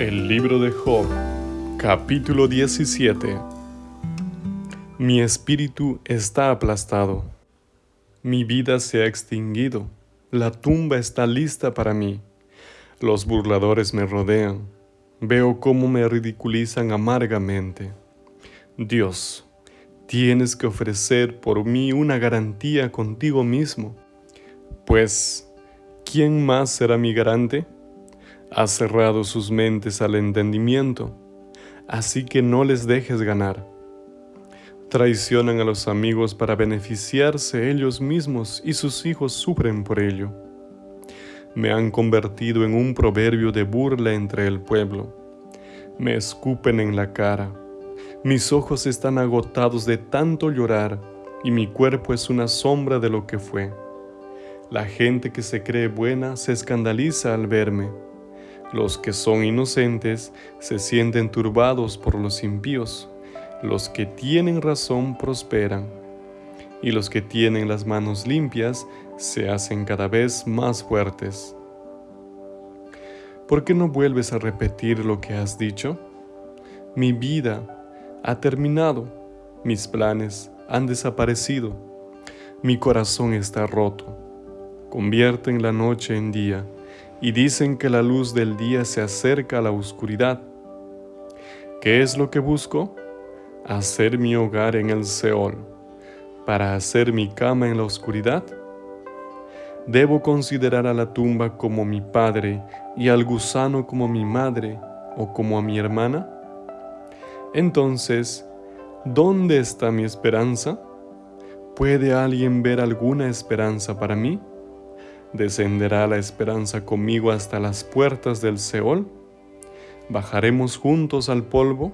El libro de Job, capítulo 17. Mi espíritu está aplastado. Mi vida se ha extinguido. La tumba está lista para mí. Los burladores me rodean. Veo cómo me ridiculizan amargamente. Dios, tienes que ofrecer por mí una garantía contigo mismo. Pues, ¿quién más será mi garante? Ha cerrado sus mentes al entendimiento, así que no les dejes ganar. Traicionan a los amigos para beneficiarse ellos mismos y sus hijos sufren por ello. Me han convertido en un proverbio de burla entre el pueblo. Me escupen en la cara. Mis ojos están agotados de tanto llorar y mi cuerpo es una sombra de lo que fue. La gente que se cree buena se escandaliza al verme los que son inocentes se sienten turbados por los impíos. Los que tienen razón prosperan. Y los que tienen las manos limpias se hacen cada vez más fuertes. ¿Por qué no vuelves a repetir lo que has dicho? Mi vida ha terminado. Mis planes han desaparecido. Mi corazón está roto. Convierten la noche en día y dicen que la luz del día se acerca a la oscuridad. ¿Qué es lo que busco? Hacer mi hogar en el Seol, para hacer mi cama en la oscuridad. ¿Debo considerar a la tumba como mi padre y al gusano como mi madre o como a mi hermana? Entonces, ¿dónde está mi esperanza? ¿Puede alguien ver alguna esperanza para mí? ¿Descenderá la esperanza conmigo hasta las puertas del Seol? ¿Bajaremos juntos al polvo?